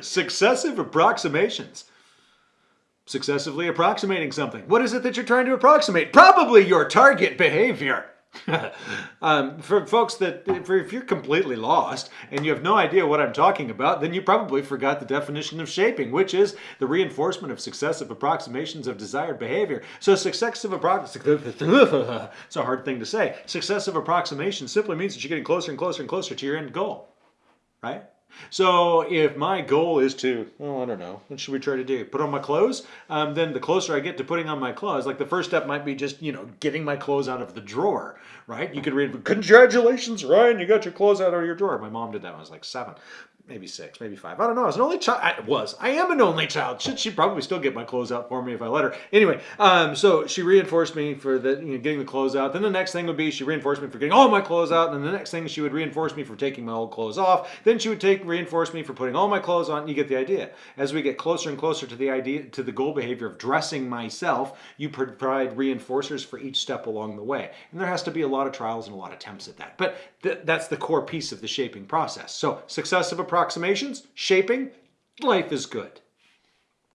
Successive approximations. Successively approximating something. What is it that you're trying to approximate? Probably your target behavior. um, for folks that, if you're completely lost and you have no idea what I'm talking about, then you probably forgot the definition of shaping, which is the reinforcement of successive approximations of desired behavior. So successive approximations, it's a hard thing to say. Successive approximation simply means that you're getting closer and closer and closer to your end goal, right? So if my goal is to, well, I don't know, what should we try to do? Put on my clothes? Um, then the closer I get to putting on my clothes, like the first step might be just, you know, getting my clothes out of the drawer, right? You could read, congratulations, Ryan, you got your clothes out of your drawer. My mom did that when I was like seven maybe six, maybe five. I don't know. I was an only child. I was. I am an only child. Should she probably still get my clothes out for me if I let her? Anyway, um, so she reinforced me for the you know, getting the clothes out. Then the next thing would be she reinforced me for getting all my clothes out. And then the next thing she would reinforce me for taking my old clothes off. Then she would take reinforce me for putting all my clothes on. You get the idea. As we get closer and closer to the idea to the goal behavior of dressing myself, you provide reinforcers for each step along the way. And there has to be a lot of trials and a lot of attempts at that. But th that's the core piece of the shaping process. So successive approximations shaping, life is good.